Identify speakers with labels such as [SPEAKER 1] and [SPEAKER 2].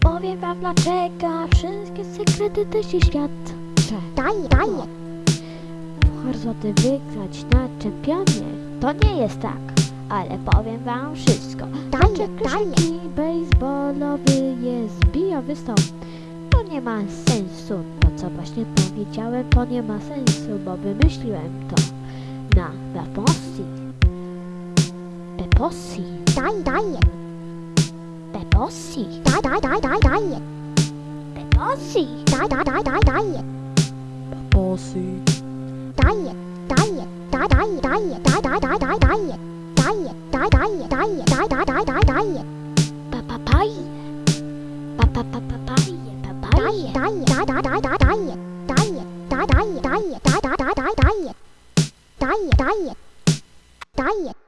[SPEAKER 1] Powiem wam dlaczego wszystkie sekrety teści świat
[SPEAKER 2] Daje,
[SPEAKER 1] daje Horyzonty wygrać na czempionie To nie jest tak ale powiem wam wszystko.
[SPEAKER 2] Tańcze
[SPEAKER 1] krzyki baseballowy jest bijowy stąd. To nie ma sensu co właśnie powiedziałem, to nie ma sensu, bo wymyśliłem to na Bepossi. Bepossi.
[SPEAKER 2] Daj, daj. Bepossi. Daj,
[SPEAKER 1] daj,
[SPEAKER 2] daj, daj, daj. Bepossi. Daj, daj,
[SPEAKER 1] daj,
[SPEAKER 2] daj, daj. Bepossi. Daj, daj, daj,
[SPEAKER 3] daj,
[SPEAKER 2] daj, daj, daj, daj, daj, daj. Daj, daj, daj, daj, daj, daj, daj, daj. Pa, pa, pa. Pa, pa, pa, pa, pa. 打野，打野打野打打打打打野，打野打打野打野打打打打打野，打野打野，打野。